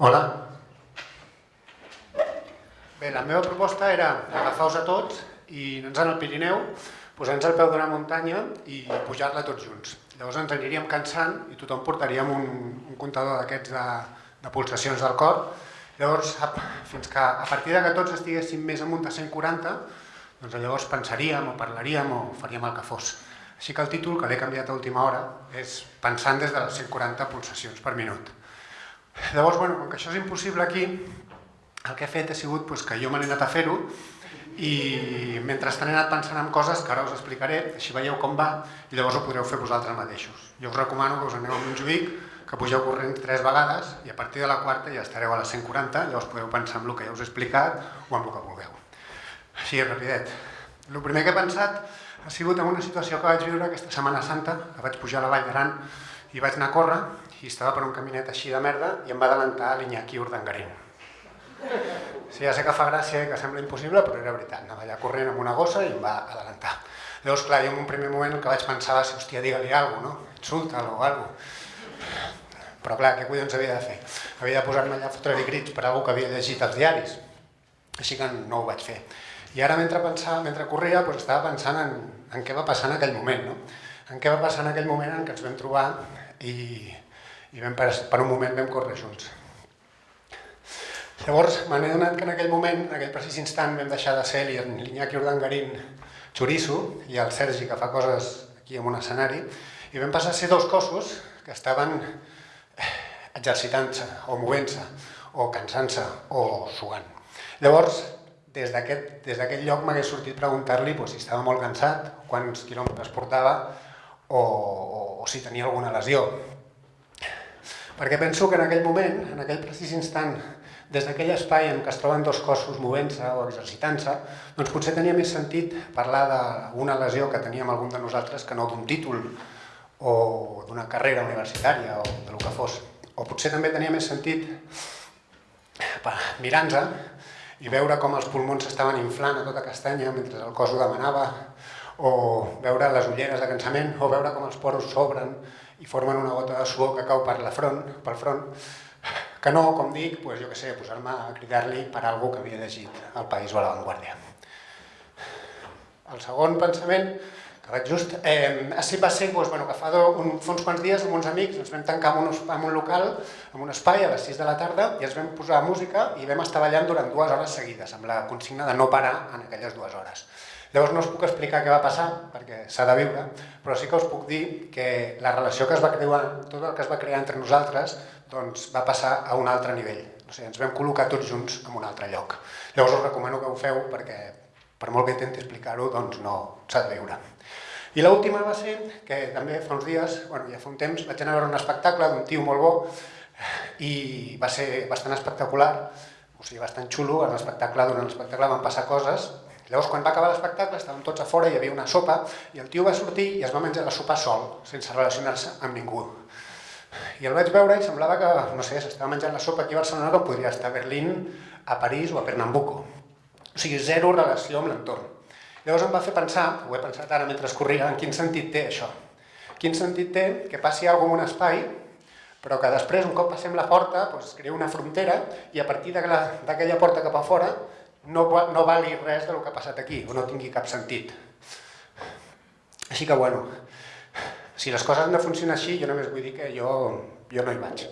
Hola. Bé, la meva proposta era agafar-vos a tots i anar al Pirineu, posar-nos al peu d'una muntanya i pujar-la tots junts. Llavors ens aniríem cansant i tothom portaríem un, un comptador d'aquests de, de pulsacions del cor. Llavors, fins que a partir de que tots estiguéssim més amunt de 140, doncs llavors pensaríem o parlaríem o faríem el que fos. Així que el títol, que l'he canviat a última hora, és Pensant des de les 140 pulsacions per minut. Llavors, bueno, com que això és impossible aquí, el que he fet ha sigut pues, que jo me n'he anat a fer-ho i mentrestant he anat pensant en coses que ara us explicaré, així veieu com va i llavors ho podreu fer vosaltres mateixos. Jo us recomano que us aneu a Montjuïc, que pugeu corrent tres vegades i a partir de la quarta ja estareu a les 140, llavors podeu pensar en el que ja us he explicat o en el que vulgueu. Així, rapidet. El primer que he pensat ha sigut en una situació que vaig viure aquesta Setmana Santa, que vaig pujar a la Vall d'Aran i vaig anar a córrer i estava per un caminet així de merda i em va adelantar l'Iñaki Urdangarín. Sí, ja sé que fa gràcia i que sembla impossible, però era veritat. Anava allà corrent amb una gossa i em va adelantar. Llavors, clar, jo en un primer moment el que vaig pensar va ser, hòstia, digue-li alguna cosa, no? Insulta-lo o alguna cosa. Però clar, què collons havia de fer? Havia de posar-me allà a fotre-li crits per algú que havia llegit els diaris. Així que no ho vaig fer. I ara, mentre pensava, mentre corria, doncs estava pensant en, en què va passar en aquell moment, no? En què va passar en aquell moment en què ens vam trobar i, i vam, per, un moment vam córrer junts. Llavors me n'he donat que en aquell moment, en aquell precís instant, vam deixar de ser l'Iñaki Urdangarín xoriço i el Sergi que fa coses aquí en un escenari i vam passar a ser dos cossos que estaven exercitant-se o movent-se o cansant-se o suant. Llavors, des d'aquest lloc m'hagués sortit preguntar-li pues, si estava molt cansat, quants quilòmetres portava o, o, o si tenia alguna lesió. Perquè penso que en aquell moment, en aquell precís instant, des d'aquell espai en què es troben dos cossos movent-se o exercitant-se, doncs potser tenia més sentit parlar d'una lesió que teníem algun de nosaltres que no d'un títol o d'una carrera universitària o de lo que fos. O potser també tenia més sentit mirant-nos i veure com els pulmons s'estaven inflant a tota castanya mentre el cos ho demanava, o veure les ulleres de cansament, o veure com els poros s'obren i formen una gota de suor que cau per la front, pel front, que no, com dic, pues, jo que sé, posar-me a cridar-li per algú que havia llegit El País o La Vanguardia. El segon pensament, que vaig just, eh, així va ser doncs, bueno, que fa, do, un, fa uns quants dies amb uns amics ens vam tancar en un, en un local, en un espai a les 6 de la tarda i ens vam posar música i vam estar ballant durant dues hores seguides, amb la consigna de no parar en aquelles dues hores. Llavors no us puc explicar què va passar, perquè s'ha de viure, però sí que us puc dir que la relació que es va crear, tot el que es va crear entre nosaltres, doncs va passar a un altre nivell. O sigui, ens vam col·locar tots junts en un altre lloc. Llavors us recomano que ho feu perquè, per molt que intenti explicar-ho, doncs no s'ha de viure. I l'última va ser que també fa uns dies, bueno, ja fa un temps, vaig anar a veure un espectacle d'un tio molt bo i va ser bastant espectacular, o sigui, bastant xulo, en l'espectacle, durant l'espectacle van passar coses Llavors, quan va acabar l'espectacle, estàvem tots a fora, hi havia una sopa, i el tio va sortir i es va menjar la sopa sol, sense relacionar-se amb ningú. I el vaig veure i semblava que, no sé, s'estava menjant la sopa aquí a Barcelona com podria estar a Berlín, a París o a Pernambuco. O sigui, zero relació amb l'entorn. Llavors em va fer pensar, ho he pensat ara mentre corria, en quin sentit té això. Quin sentit té que passi alguna en un espai, però que després, un cop passem la porta, doncs, crea una frontera i a partir d'aquella porta cap a fora no, no vali res del que ha passat aquí, o no tingui cap sentit. Així que, bueno, si les coses han de funcionar així, jo només vull dir que jo, jo no hi vaig.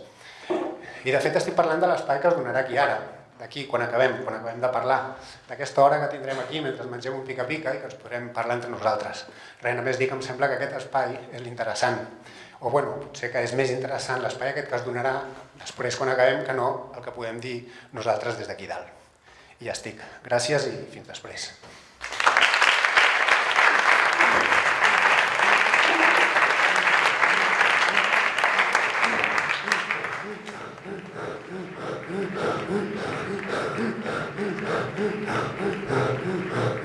I de fet estic parlant de l'espai que es donarà aquí ara, d'aquí, quan acabem, quan acabem de parlar, d'aquesta hora que tindrem aquí mentre mengem un pica-pica i que ens podrem parlar entre nosaltres. Res, només dir que em sembla que aquest espai és l'interessant. O bueno, potser que és més interessant l'espai aquest que es donarà després quan acabem que no el que podem dir nosaltres des d'aquí dalt i ja estic. Gràcies i fins després. Mm-hmm.